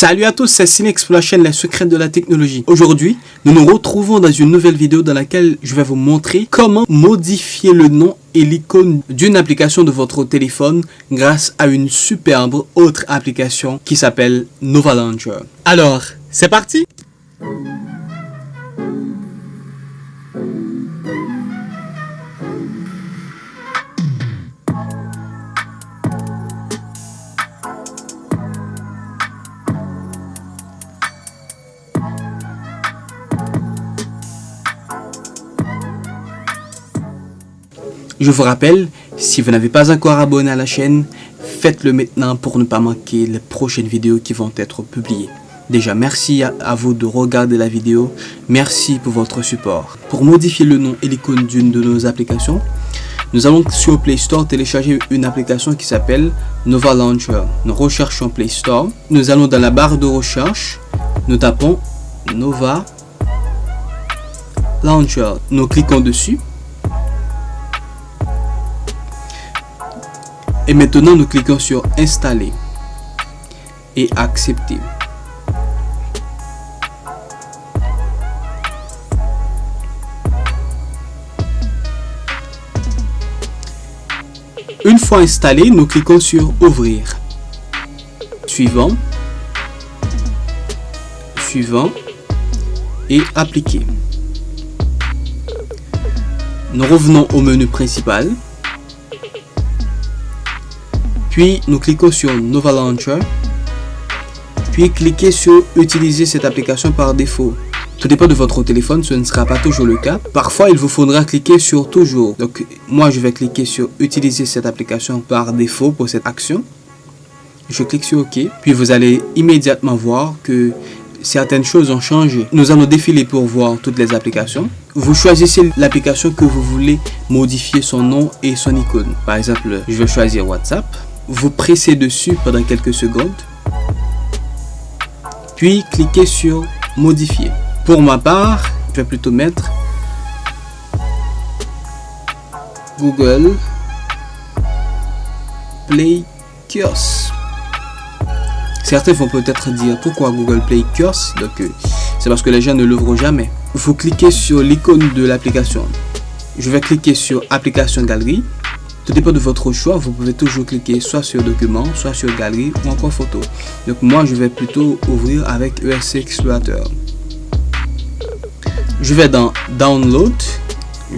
Salut à tous, c'est Cinex pour la chaîne Les Secrets de la Technologie. Aujourd'hui, nous nous retrouvons dans une nouvelle vidéo dans laquelle je vais vous montrer comment modifier le nom et l'icône d'une application de votre téléphone grâce à une superbe autre application qui s'appelle Nova Launcher. Alors, c'est parti Je vous rappelle, si vous n'avez pas encore abonné à la chaîne, faites-le maintenant pour ne pas manquer les prochaines vidéos qui vont être publiées. Déjà, merci à, vous de regarder la vidéo. Merci pour votre support. Pour modifier le nom et l'icône d'une de nos applications, nous allons sur Play Store télécharger une application qui s'appelle Nova Launcher. Nous recherchons Play Store. Nous allons dans la barre de recherche. Nous tapons Nova Launcher. Nous cliquons dessus. Et maintenant, nous cliquons sur Installer et Accepter. Une fois installé, nous cliquons sur Ouvrir. Suivant. Suivant. Et Appliquer. Nous revenons au menu principal. Puis, nous cliquons sur Nova Launcher. Puis, cliquez sur Utiliser cette application par défaut. Tout dépend de votre téléphone, ce ne sera pas toujours le cas. Parfois, il vous faudra cliquer sur Toujours. Donc, moi, je vais cliquer sur Utiliser cette application par défaut pour cette action. Je clique sur OK. Puis, vous allez immédiatement voir que certaines choses ont changé. Nous allons défiler pour voir toutes les applications. Vous choisissez l'application que vous voulez modifier son nom et son icône. Par exemple, je vais choisir WhatsApp vous pressez dessus pendant quelques secondes, puis cliquez sur modifier. Pour ma part, je vais plutôt mettre Google Play Kiosque. Certains vont peut-être dire pourquoi Google Play Kiosque? Donc, euh, c'est parce que les gens ne l'ouvrent jamais. Vous cliquez sur l'icône de l'application. Je vais cliquer sur Application Galerie. Tout dépend de votre choix, vous pouvez toujours cliquer soit sur document, soit sur galerie ou encore photo. Donc moi je vais plutôt ouvrir avec ESC Explorateur. Je vais dans download,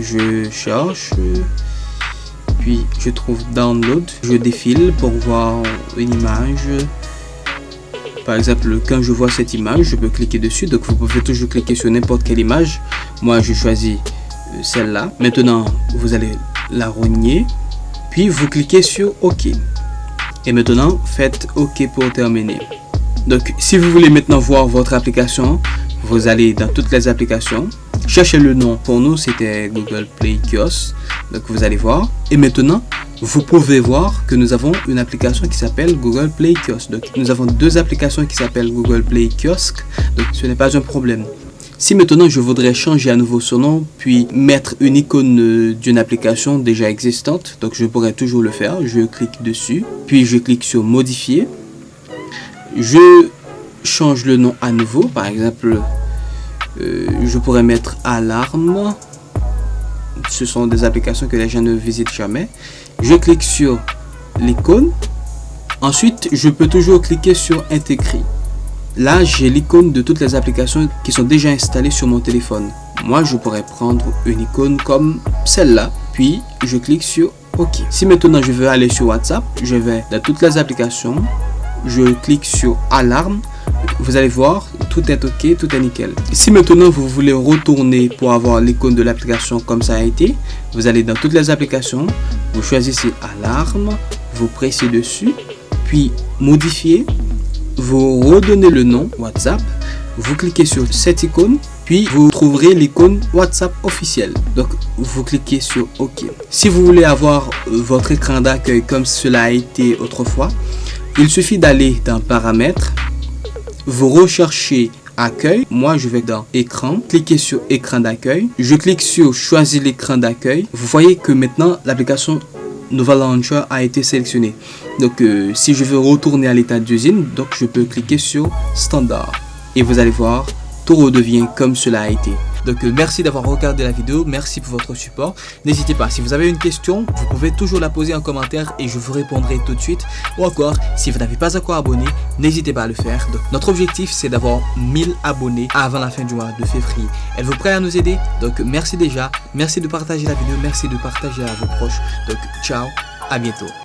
je cherche, puis je trouve download, je défile pour voir une image. Par exemple, quand je vois cette image, je peux cliquer dessus. Donc vous pouvez toujours cliquer sur n'importe quelle image. Moi je choisis euh, celle-là. Maintenant, vous allez la rogner puis vous cliquez sur OK. Et maintenant, faites OK pour terminer. Donc, si vous voulez maintenant voir votre application, vous allez dans toutes les applications. Cherchez le nom. Pour nous, c'était Google Play Kiosque. Donc, vous allez voir. Et maintenant, vous pouvez voir que nous avons une application qui s'appelle Google Play Kiosque. Donc, nous avons deux applications qui s'appellent Google Play Kiosque. Donc, ce n'est pas un problème. Si maintenant je voudrais changer à nouveau son nom, puis mettre une icône euh, d'une application déjà existante, donc je pourrais toujours le faire. Je clique dessus, puis je clique sur modifier. Je change le nom à nouveau, par exemple, euh, je pourrais mettre alarme. Ce sont des applications que les gens ne visitent jamais. Je clique sur l'icône. Ensuite, je peux toujours cliquer sur intégrer. Là, j'ai l'icône de toutes les applications qui sont déjà installées sur mon téléphone. Moi, je pourrais prendre une icône comme celle-là, puis je clique sur OK. Si maintenant je veux aller sur WhatsApp, je vais dans toutes les applications, je clique sur Alarme, vous allez voir, tout est OK, tout est nickel. Si maintenant vous voulez retourner pour avoir l'icône de l'application comme ça a été, vous allez dans toutes les applications, vous choisissez Alarme, vous pressez dessus, puis Modifier, vous redonnez le nom WhatsApp, vous cliquez sur cette icône, puis vous trouverez l'icône WhatsApp officiel. Donc, vous cliquez sur OK. Si vous voulez avoir votre écran d'accueil comme cela a été autrefois, il suffit d'aller dans Paramètres, vous recherchez accueil. Moi, je vais dans écran, cliquez sur écran d'accueil. Je clique sur choisir l'écran d'accueil. Vous voyez que maintenant, l'application Nova Launcher a été sélectionné. Donc euh, si je veux retourner à l'état d'usine, donc je peux cliquer sur Standard. Et vous allez voir, tout redevient comme cela a été. Donc euh, merci d'avoir regardé la vidéo, merci pour votre support. N'hésitez pas, si vous avez une question, vous pouvez toujours la poser en commentaire et je vous répondrai tout de suite. Ou encore, si vous n'avez pas encore abonné, n'hésitez pas à le faire. Donc notre objectif c'est d'avoir 1000 abonnés avant la fin du mois de février. Êtes-vous prêt à nous aider? Donc merci déjà, merci de partager la vidéo, merci de partager à vos proches. Donc ciao, à bientôt.